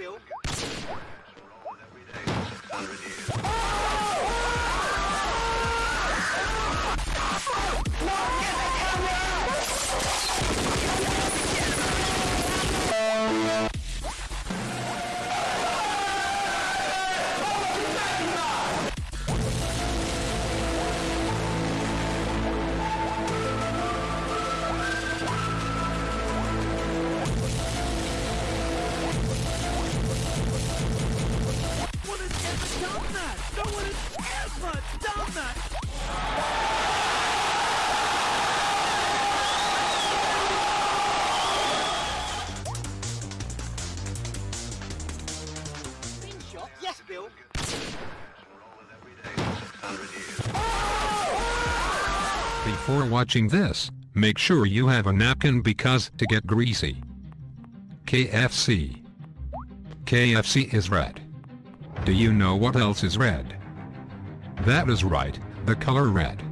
Bill. That! That! Before watching this, make sure you have a napkin because to get greasy. KFC. KFC is red. Do you know what else is red? That is right, the color red.